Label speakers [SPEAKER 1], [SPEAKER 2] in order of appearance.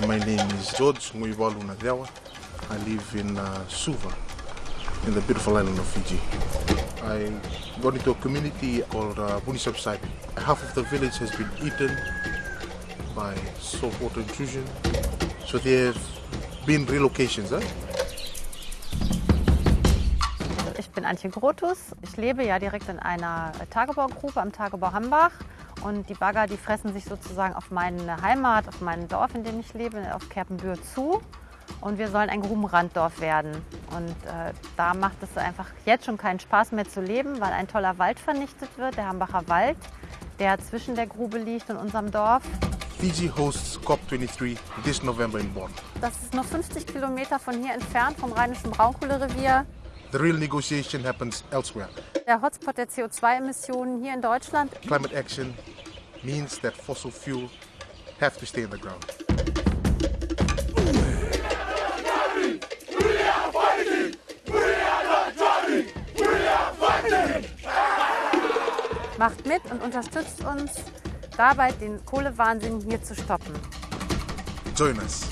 [SPEAKER 1] My name is George Nguibalu Nagawa. I live in uh, Suva, in the beautiful island of Fiji. I got into a community called uh, Bunisapsadi. Half of the village has been eaten by saltwater intrusion. So there have been relocations. Eh?
[SPEAKER 2] Bin Antje Grotus. Ich lebe ja direkt in einer Tagebaugruppe am Tagebau Hambach. Und die Bagger, die fressen sich sozusagen auf meine Heimat, auf mein Dorf, in dem ich lebe, auf Kerpenbühr zu. Und wir sollen ein Grubenranddorf werden. Und äh, da macht es einfach jetzt schon keinen Spaß mehr zu leben, weil ein toller Wald vernichtet wird, der Hambacher Wald, der zwischen der Grube liegt und unserem Dorf.
[SPEAKER 1] Fiji hosts COP23 this November in Bonn.
[SPEAKER 2] Das ist nur 50 Kilometer von hier entfernt, vom Rheinischen Braunkohlerevier.
[SPEAKER 1] The real negotiation happens elsewhere.
[SPEAKER 2] Der Hotspot der CO2-Emissionen hier in Deutschland.
[SPEAKER 1] Climate action means that fossil fuel have to stay in the ground.
[SPEAKER 2] Macht mit und unterstützt uns dabei, den Kohlewahnsinn hier zu stoppen.
[SPEAKER 1] Join us.